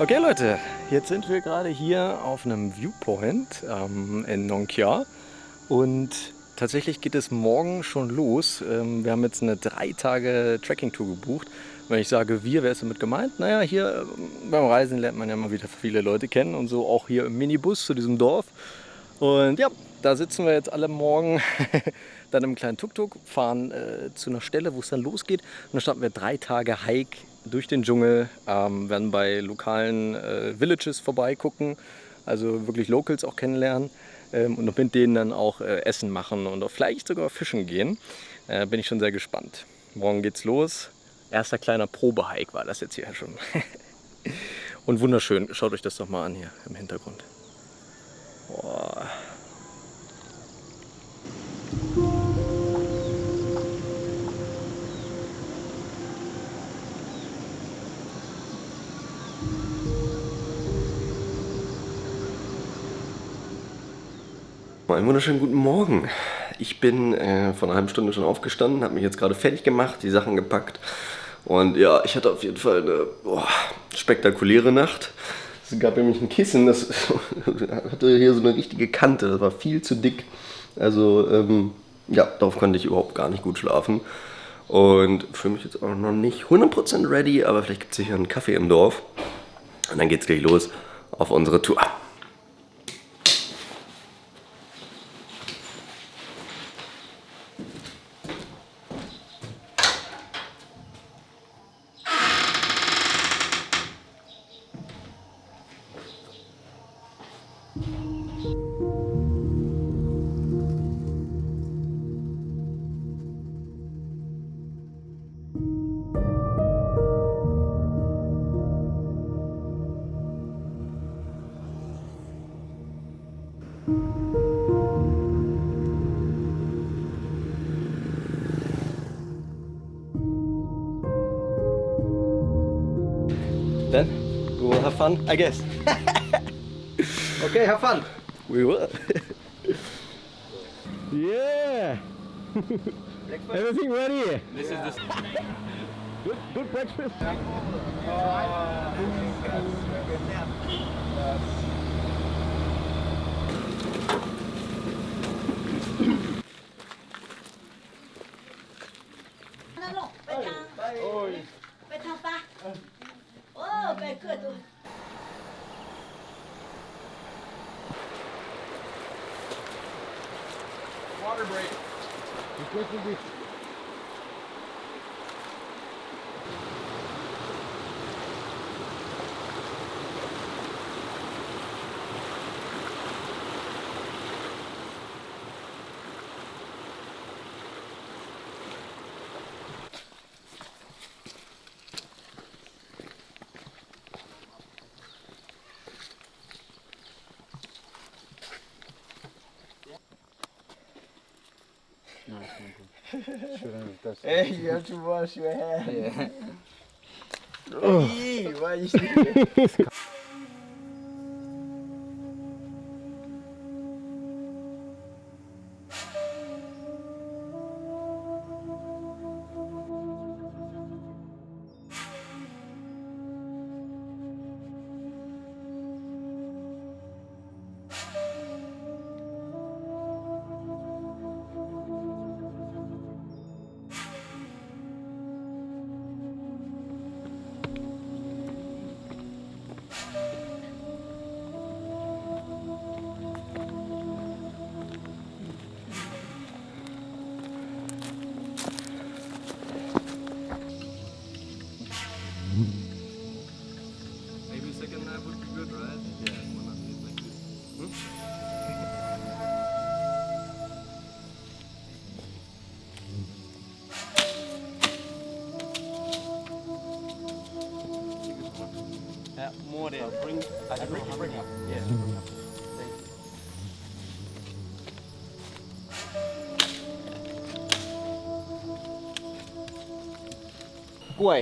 Okay Leute, jetzt sind wir gerade hier auf einem Viewpoint ähm, in Nongkia und tatsächlich geht es morgen schon los. Ähm, wir haben jetzt eine drei Tage Trekking-Tour gebucht. Wenn ich sage wir, wer ist damit gemeint? Naja, hier ähm, beim Reisen lernt man ja mal wieder viele Leute kennen und so auch hier im Minibus zu diesem Dorf. Und ja, da sitzen wir jetzt alle morgen dann im kleinen Tuk-Tuk, fahren äh, zu einer Stelle, wo es dann losgeht. Und dann starten wir drei Tage Hike durch den Dschungel, ähm, werden bei lokalen äh, Villages vorbeigucken, also wirklich Locals auch kennenlernen ähm, und mit denen dann auch äh, Essen machen und auch vielleicht sogar fischen gehen. Äh, bin ich schon sehr gespannt. Morgen geht's los. Erster kleiner Probehike war das jetzt hier schon. und wunderschön. Schaut euch das doch mal an hier im Hintergrund. Einen wunderschönen guten Morgen. Ich bin äh, vor einer halben Stunde schon aufgestanden, habe mich jetzt gerade fertig gemacht, die Sachen gepackt. Und ja, ich hatte auf jeden Fall eine boah, spektakuläre Nacht. Es gab nämlich ein Kissen, das hatte hier so eine richtige Kante, das war viel zu dick. Also ähm, ja, darauf konnte ich überhaupt gar nicht gut schlafen. Und fühle mich jetzt auch noch nicht 100% ready, aber vielleicht gibt es hier einen Kaffee im Dorf. Und dann geht es gleich los auf unsere Tour. Fun, I guess. Okay, have fun. We will. Yeah. Everything ready? This is the Good, good breakfast. Alo, this will Hey, you have to wash your hands. Yeah. hey, why are you sneaking? กล้วย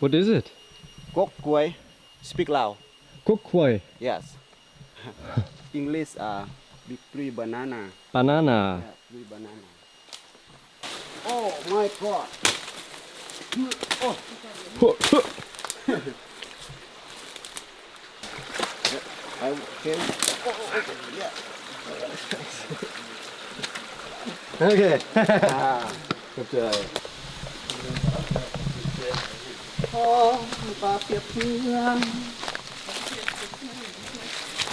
What is it? กกกล้วย Speak loud. Kok koi. Yes. English uh, big banana. Banana. Yeah, banana. Oh my god. Oh. I. Oh, okay. Yeah. okay. ah. Good job. ขอปาเปียบเทียง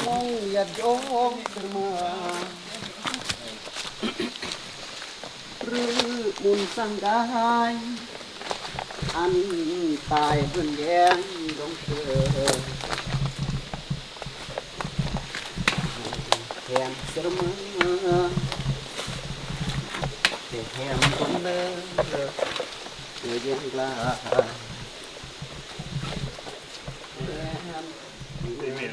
มองหยัดโยงเสมอหรือมุนสังกายอันตายเพื่อนแย้งลงเธอแทงเสมอแต่แทงคนเลิศเธอยังกล้า Имею.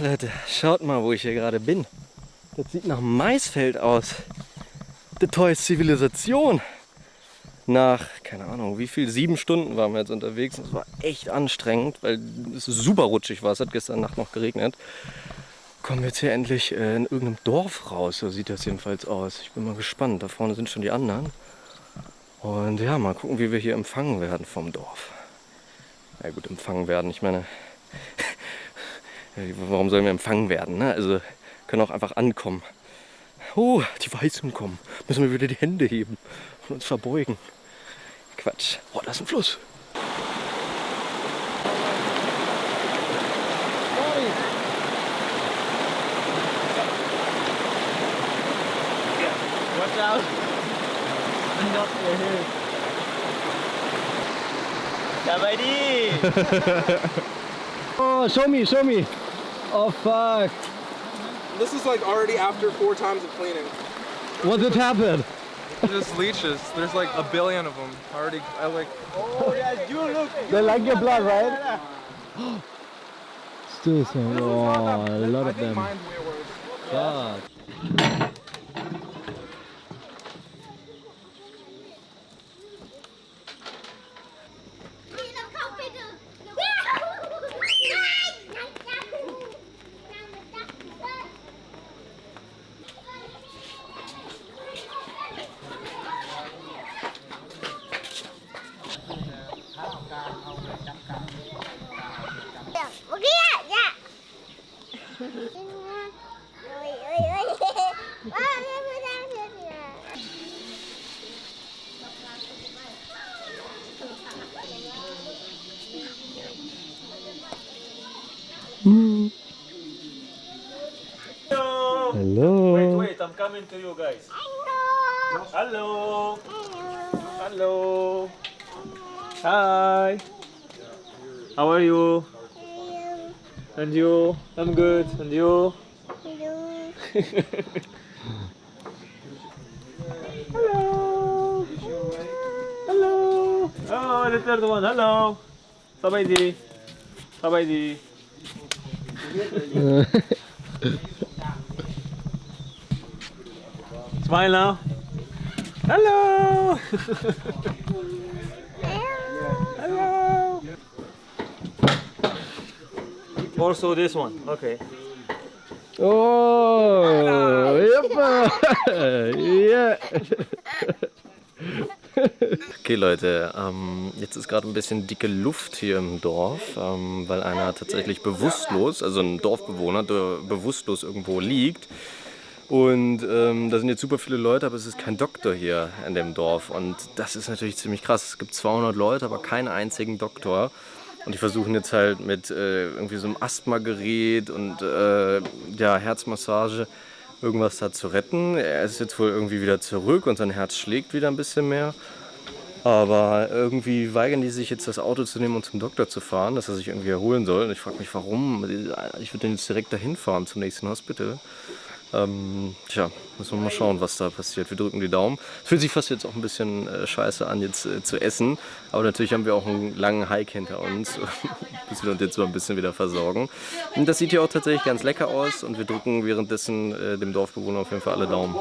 Leute, schaut mal, wo ich hier gerade bin. Das sieht nach Maisfeld aus. Die tolle Zivilisation. Nach, keine Ahnung, wie viel, sieben Stunden waren wir jetzt unterwegs. Es war echt anstrengend, weil es super rutschig war. Es hat gestern Nacht noch geregnet. Kommen wir jetzt hier endlich äh, in irgendeinem Dorf raus. So sieht das jedenfalls aus. Ich bin mal gespannt. Da vorne sind schon die anderen. Und ja, mal gucken, wie wir hier empfangen werden vom Dorf. Ja gut, empfangen werden. Ich meine, warum sollen wir empfangen werden? Ne? Also können auch einfach ankommen. Oh, die Weißen kommen. Müssen wir wieder die Hände heben und uns verbeugen. Quatsch. Oh, da ist ein Fluss. Watch out. Not your head. Sabay di. Oh, show me, show me. Oh fuck. This is like already after four times of cleaning. What did happen? Just leeches. There's like a billion of them already. I like. Oh yeah, you look. They like your blood, right? Still some. Oh, a lot I of think them. mine's coming to you guys. Hello. Hello. Hi. How are you? And you? I'm good. And you? Hello. Hello. Hello. Oh, the third one. Hello. Sabay di. Sabay di. Smile now. Hello. Hello. Also this one. Okay. Oh, yep. yeah. Okay Leute, ähm, jetzt ist gerade ein bisschen dicke Luft hier im Dorf, ähm, weil einer tatsächlich bewusstlos, also ein Dorfbewohner, der bewusstlos irgendwo liegt. Und ähm, da sind jetzt super viele Leute, aber es ist kein Doktor hier in dem Dorf. Und das ist natürlich ziemlich krass. Es gibt 200 Leute, aber keinen einzigen Doktor. Und die versuchen jetzt halt mit äh, irgendwie so einem Asthmagerät und äh, ja, Herzmassage irgendwas da zu retten. Er ist jetzt wohl irgendwie wieder zurück und sein Herz schlägt wieder ein bisschen mehr. Aber irgendwie weigern die sich jetzt das Auto zu nehmen und zum Doktor zu fahren, dass er sich irgendwie erholen soll. Und ich frage mich, warum. Ich würde den jetzt direkt dahin fahren zum nächsten Hospital. Ähm, tja, müssen wir mal schauen, was da passiert. Wir drücken die Daumen. Es fühlt sich fast jetzt auch ein bisschen äh, scheiße an, jetzt äh, zu essen. Aber natürlich haben wir auch einen langen Hike hinter uns, bis wir uns jetzt so ein bisschen wieder versorgen. Und das sieht hier auch tatsächlich ganz lecker aus und wir drücken währenddessen äh, dem Dorfbewohner auf jeden Fall alle Daumen.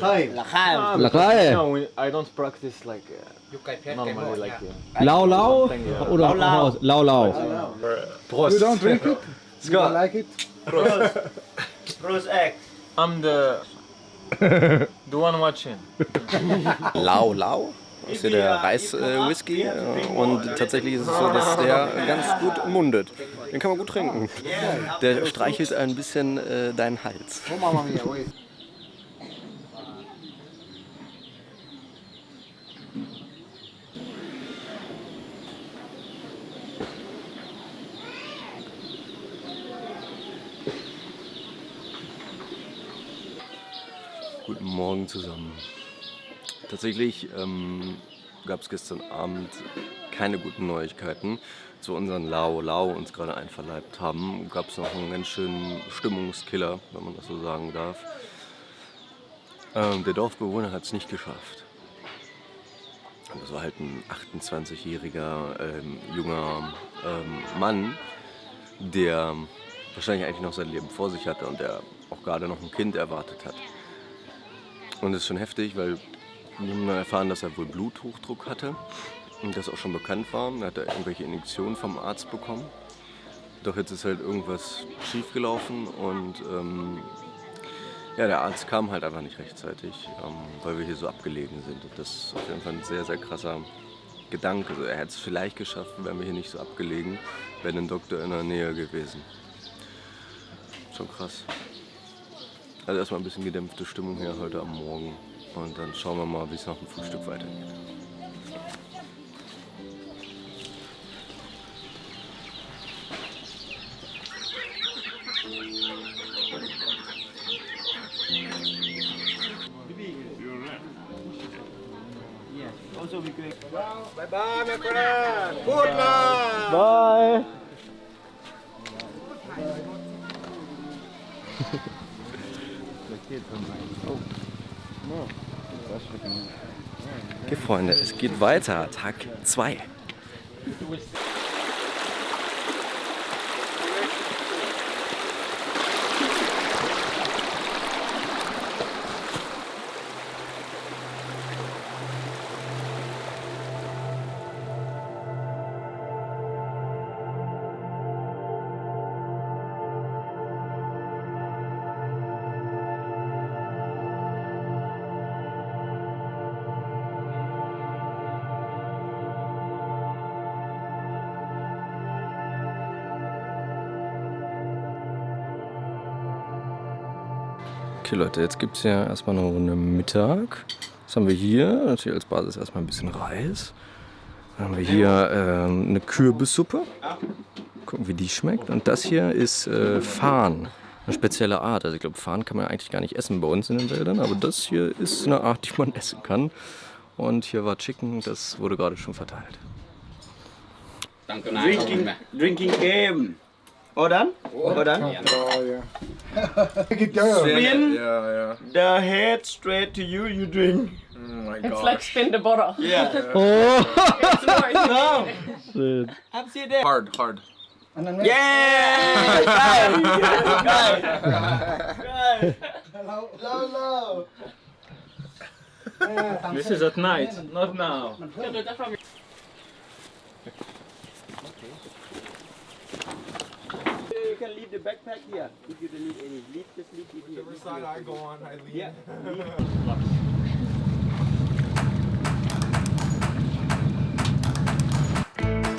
Lakae. No, we, I don't practice like uh, normally like uh, Lau Lau oder Lau. Lau Lau. You don't drink it? Let's go. like it? Rose egg. I'm the the one watching. Lau Lau. Das ist hier der Reis-Whisky äh, und tatsächlich ist es so, dass der ganz gut mundet. Den kann man gut trinken. Der streichelt ein bisschen äh, deinen Hals. Morgen zusammen. Tatsächlich ähm, gab es gestern Abend keine guten Neuigkeiten. Zu unseren Lao Lao uns gerade einverleibt haben, gab es noch einen ganz schönen Stimmungskiller, wenn man das so sagen darf. Ähm, der Dorfbewohner hat es nicht geschafft. Das war halt ein 28-jähriger ähm, junger ähm, Mann, der wahrscheinlich eigentlich noch sein Leben vor sich hatte und der auch gerade noch ein Kind erwartet hat. Und das ist schon heftig, weil wir haben erfahren, dass er wohl Bluthochdruck hatte und das auch schon bekannt war. Er hat da irgendwelche Injektionen vom Arzt bekommen. Doch jetzt ist halt irgendwas schiefgelaufen und ähm, ja, der Arzt kam halt einfach nicht rechtzeitig, ähm, weil wir hier so abgelegen sind. Und das ist auf jeden Fall ein sehr, sehr krasser Gedanke. Also er hätte es vielleicht geschafft, wären wir hier nicht so abgelegen, wäre ein Doktor in der Nähe gewesen. Schon krass. Also erstmal ein bisschen gedämpfte Stimmung hier heute am Morgen. Und dann schauen wir mal, wie es nach dem Frühstück weitergeht. Bye bye, my friend. Good luck. Bye. Okay, Freunde, es geht weiter. Tag 2. Okay, Leute, jetzt gibt es ja erstmal eine Runde Mittag. Was haben wir hier? Natürlich als Basis erstmal ein bisschen Reis. Dann haben wir hier ähm, eine Kürbissuppe. Gucken, wie die schmeckt. Und das hier ist äh, Farn. Eine spezielle Art. Also ich glaube, Farn kann man eigentlich gar nicht essen bei uns in den Wäldern. Aber das hier ist eine Art, die man essen kann. Und hier war Chicken, das wurde gerade schon verteilt. Drinking, drinking game. All done? All done? Oh, yeah. Spin Yeah, yeah. the head straight to you, you drink. Oh my It's like spin the bottle. Yeah. Oh, It's more No. shit. Have see that. Hard, hard. Yeah! Geil! Geil! Geil! Hello, hello! This is at night, not now. you can leave the backpack here if you don't need any. Leave, just leave it here. Whichever side I go on, I leave. Yeah. leave.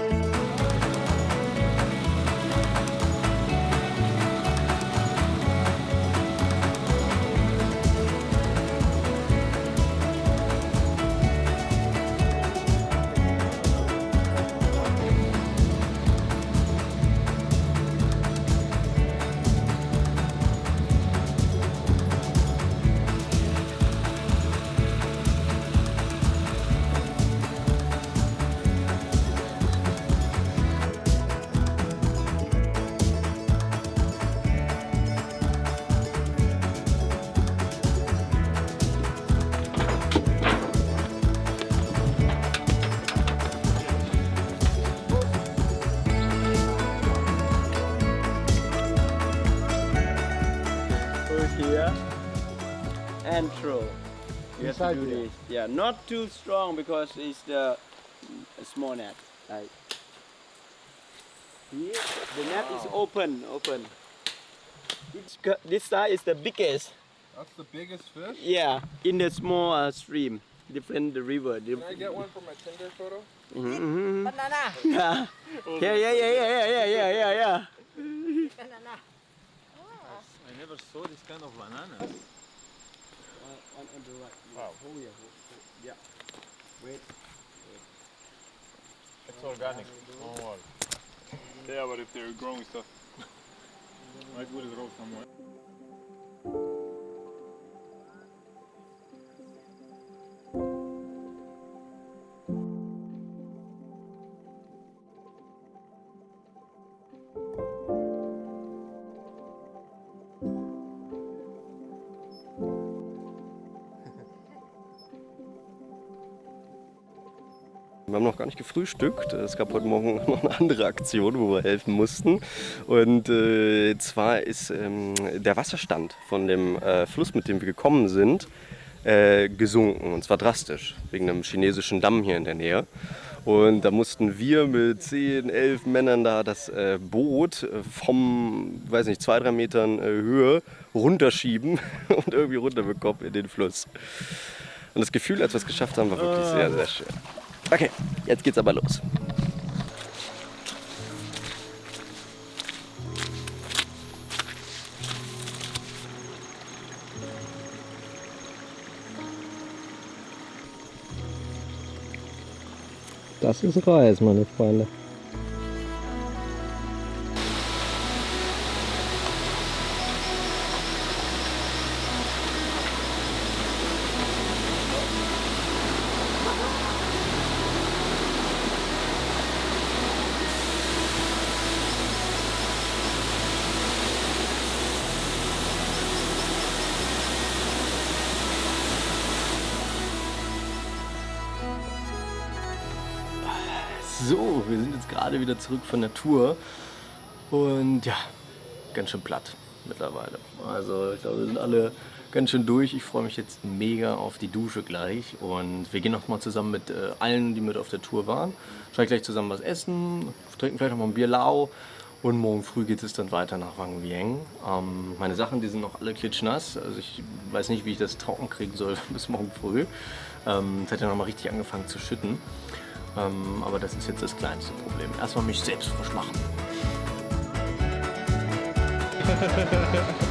to do this. Yeah, not too strong because it's the small net. Right. The net wow. is open, open. It's, this size is the biggest. That's the biggest fish? Yeah, in the small uh, stream, different the river. Can I get one for my Tinder photo? Mm -hmm. Banana! Yeah. yeah, yeah, yeah, yeah, yeah, yeah, yeah, yeah. Banana. Oh. I never saw this kind of bananas. On, on the right. Wow. Oh yeah. oh, oh, yeah. Wait. It's organic. Don't worry. Yeah, but if they're growing stuff, I put it grow somewhere. Wir haben noch gar nicht gefrühstückt. Es gab heute Morgen noch eine andere Aktion, wo wir helfen mussten. Und äh, zwar ist ähm, der Wasserstand von dem äh, Fluss, mit dem wir gekommen sind, äh, gesunken. Und zwar drastisch, wegen einem chinesischen Damm hier in der Nähe. Und da mussten wir mit 10, 11 Männern da das äh, Boot äh, vom, weiß nicht, zwei, drei Metern äh, Höhe runterschieben und irgendwie runterbekommen in den Fluss. Und das Gefühl, als wir es geschafft haben, war wirklich sehr, sehr schön. Okay, jetzt geht's aber los. Das ist Reis, meine Freunde. So, wir sind jetzt gerade wieder zurück von der Tour und ja, ganz schön platt mittlerweile. Also ich glaube, wir sind alle ganz schön durch. Ich freue mich jetzt mega auf die Dusche gleich und wir gehen noch mal zusammen mit äh, allen, die mit auf der Tour waren. Wahrscheinlich gleich zusammen was essen, trinken vielleicht noch mal ein Bier lau und morgen früh geht es dann weiter nach Wang Vieng. Ähm, meine Sachen, die sind noch alle klitschnass. Also ich weiß nicht, wie ich das trocken kriegen soll bis morgen früh. Ähm, es hat ja noch mal richtig angefangen zu schütten. Ähm, aber das ist jetzt das kleinste Problem. Erstmal mich selbst frisch machen.